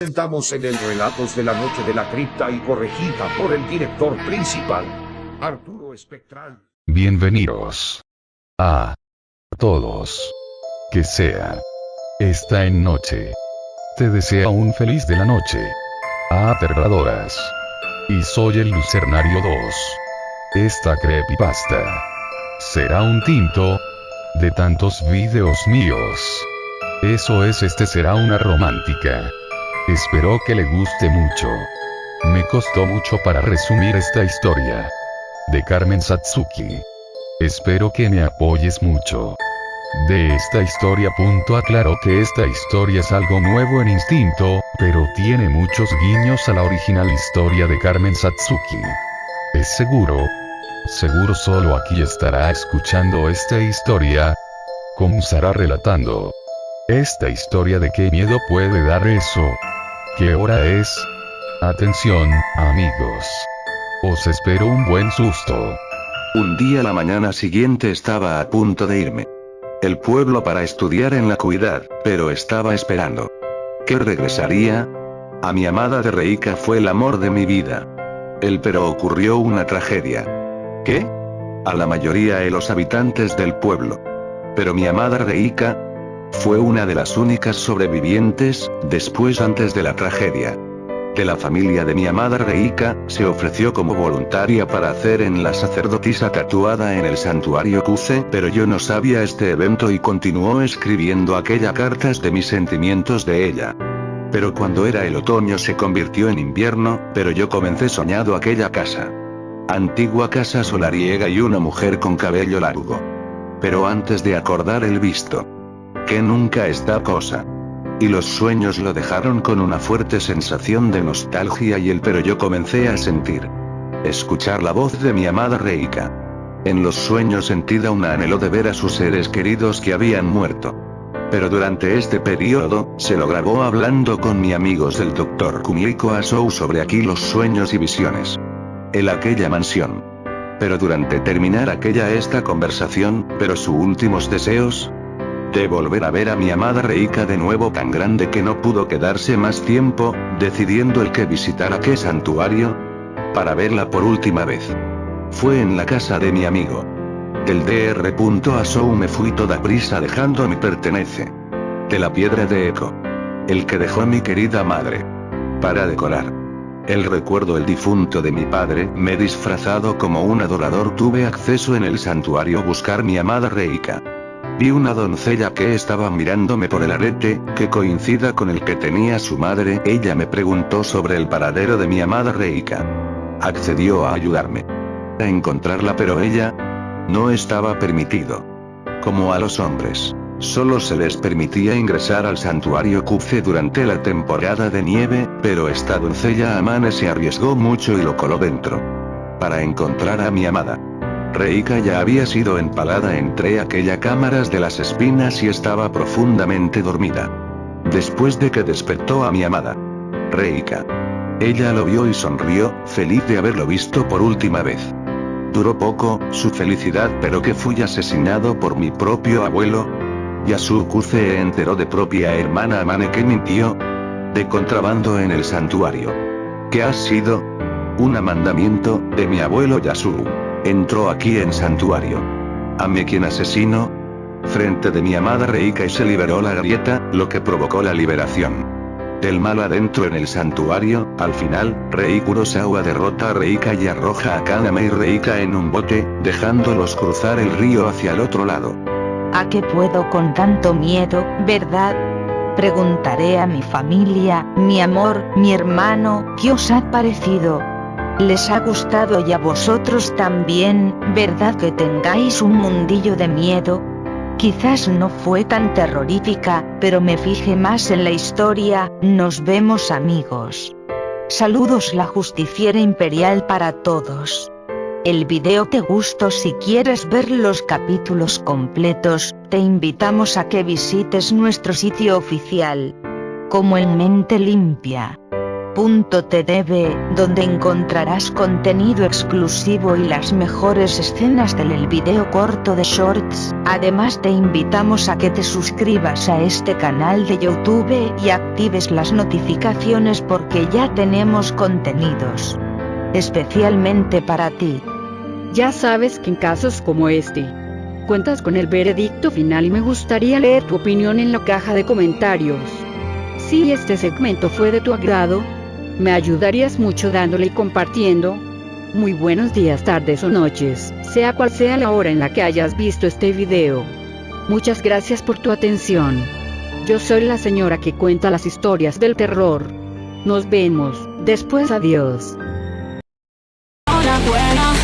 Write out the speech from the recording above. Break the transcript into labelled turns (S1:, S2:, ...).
S1: Estamos en el Relatos de la Noche de la Cripta y corregida por el director principal, Arturo Espectral.
S2: Bienvenidos. A todos. Que sea. Está en noche. Te desea un feliz de la noche. A aterradoras. Y soy el Lucernario 2. Esta creepypasta. Será un tinto. De tantos videos míos. Eso es este será una romántica. Espero que le guste mucho. Me costó mucho para resumir esta historia. De Carmen Satsuki. Espero que me apoyes mucho. De esta historia. Punto aclaro que esta historia es algo nuevo en instinto, pero tiene muchos guiños a la original historia de Carmen Satsuki. ¿Es seguro? Seguro solo aquí estará escuchando esta historia. Comenzará relatando. Esta historia de qué miedo puede dar eso. ¿Qué hora es? Atención, amigos. Os espero un buen susto.
S3: Un día la mañana siguiente estaba a punto de irme. El pueblo para estudiar en la cuidad, pero estaba esperando. ¿Que regresaría? A mi amada de Reika fue el amor de mi vida. El pero ocurrió una tragedia. ¿Qué? A la mayoría de los habitantes del pueblo. Pero mi amada Reika fue una de las únicas sobrevivientes, después antes de la tragedia. De la familia de mi amada Reika, se ofreció como voluntaria para hacer en la sacerdotisa tatuada en el santuario Kuze, pero yo no sabía este evento y continuó escribiendo aquella cartas de mis sentimientos de ella. Pero cuando era el otoño se convirtió en invierno, pero yo comencé soñado aquella casa. Antigua casa solariega y una mujer con cabello largo. Pero antes de acordar el visto. Que nunca esta cosa. Y los sueños lo dejaron con una fuerte sensación de nostalgia y el pero yo comencé a sentir. Escuchar la voz de mi amada Reika. En los sueños sentida un anhelo de ver a sus seres queridos que habían muerto. Pero durante este periodo, se lo grabó hablando con mi amigos del Dr. Kumiko Asou sobre aquí los sueños y visiones. El aquella mansión. Pero durante terminar aquella esta conversación, pero sus últimos deseos, de volver a ver a mi amada Reika de nuevo tan grande que no pudo quedarse más tiempo, decidiendo el que visitara qué santuario, para verla por última vez. Fue en la casa de mi amigo. Del Dr. Asou me fui toda prisa dejando mi pertenece. De la piedra de eco. El que dejó mi querida madre. Para decorar. El recuerdo el difunto de mi padre, me disfrazado como un adorador tuve acceso en el santuario buscar mi amada Reika. Vi una doncella que estaba mirándome por el arete, que coincida con el que tenía su madre. Ella me preguntó sobre el paradero de mi amada Reika. Accedió a ayudarme. A encontrarla pero ella, no estaba permitido. Como a los hombres. Solo se les permitía ingresar al santuario Kuze durante la temporada de nieve, pero esta doncella Amane se arriesgó mucho y lo coló dentro. Para encontrar a mi amada. Reika ya había sido empalada entre aquellas cámaras de las espinas y estaba profundamente dormida. Después de que despertó a mi amada. Reika. Ella lo vio y sonrió, feliz de haberlo visto por última vez. Duró poco, su felicidad pero que fui asesinado por mi propio abuelo. Yasuku se enteró de propia hermana Amane que mintió. De contrabando en el santuario. ¿Qué ha sido? Un mandamiento, de mi abuelo Yasuo. Entró aquí en santuario. Ame quien asesino. Frente de mi amada Reika y se liberó la grieta, lo que provocó la liberación. Del mal adentro en el santuario, al final, Rei Kurosawa derrota a Reika y arroja a Kaname y Reika en un bote, dejándolos cruzar el río hacia el otro lado.
S4: ¿A qué puedo con tanto miedo, verdad? Preguntaré a mi familia, mi amor, mi hermano, ¿qué os ha parecido? ¿Les ha gustado y a vosotros también, verdad que tengáis un mundillo de miedo? Quizás no fue tan terrorífica, pero me fijé más en la historia, nos vemos amigos. Saludos la justiciera imperial para todos. El video te gustó si quieres ver los capítulos completos, te invitamos a que visites nuestro sitio oficial. Como en mente limpia. donde encontrarás contenido exclusivo y las mejores escenas del video corto de Shorts. Además te invitamos a que te suscribas a este canal de YouTube y actives las notificaciones porque ya tenemos contenidos especialmente para ti.
S5: Ya sabes que en casos como este, cuentas con el veredicto final y me gustaría leer tu opinión en la caja de comentarios. Si este segmento fue de tu agrado, me ayudarías mucho dándole y compartiendo. Muy buenos días, tardes o noches, sea cual sea la hora en la que hayas visto este video. Muchas gracias por tu atención. Yo soy la señora que cuenta las historias del terror. Nos vemos, después adiós.
S6: buena.